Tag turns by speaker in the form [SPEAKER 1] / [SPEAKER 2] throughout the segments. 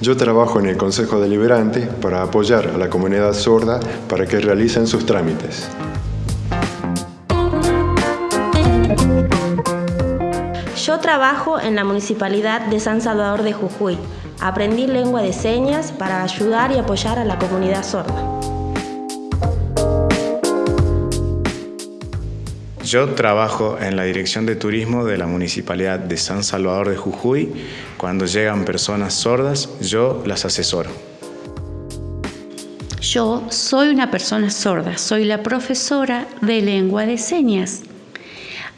[SPEAKER 1] Yo trabajo en el Consejo Deliberante para apoyar a la comunidad sorda para que realicen sus trámites.
[SPEAKER 2] Yo trabajo en la Municipalidad de San Salvador de Jujuy. Aprendí lengua de señas para ayudar y apoyar a la comunidad sorda.
[SPEAKER 3] Yo trabajo en la Dirección de Turismo de la Municipalidad de San Salvador de Jujuy. Cuando llegan personas sordas, yo las asesoro.
[SPEAKER 4] Yo soy una persona sorda, soy la profesora de lengua de señas.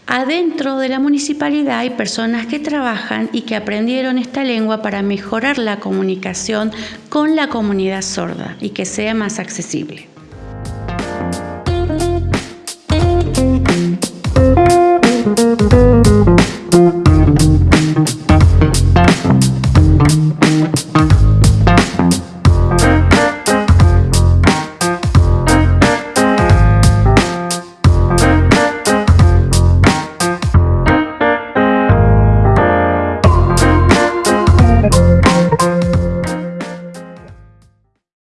[SPEAKER 4] Adentro de la municipalidad hay personas que trabajan y que aprendieron esta lengua para mejorar la comunicación con la comunidad sorda y que sea más accesible.